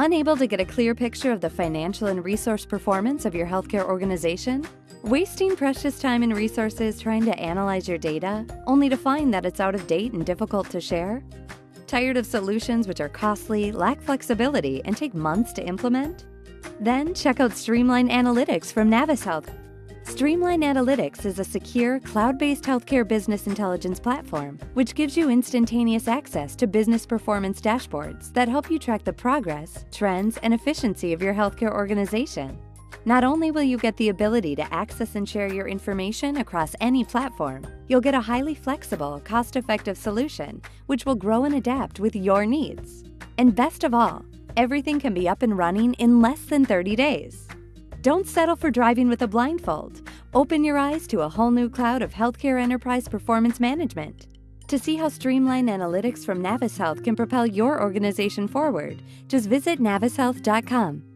Unable to get a clear picture of the financial and resource performance of your healthcare organization? Wasting precious time and resources trying to analyze your data, only to find that it's out of date and difficult to share? Tired of solutions which are costly, lack flexibility, and take months to implement? Then check out Streamline Analytics from Navis Health. Streamline Analytics is a secure, cloud-based healthcare business intelligence platform, which gives you instantaneous access to business performance dashboards that help you track the progress, trends, and efficiency of your healthcare organization. Not only will you get the ability to access and share your information across any platform, you'll get a highly flexible, cost-effective solution which will grow and adapt with your needs. And best of all, everything can be up and running in less than 30 days. Don't settle for driving with a blindfold. Open your eyes to a whole new cloud of healthcare enterprise performance management. To see how Streamline Analytics from Navis Health can propel your organization forward, just visit navishealth.com.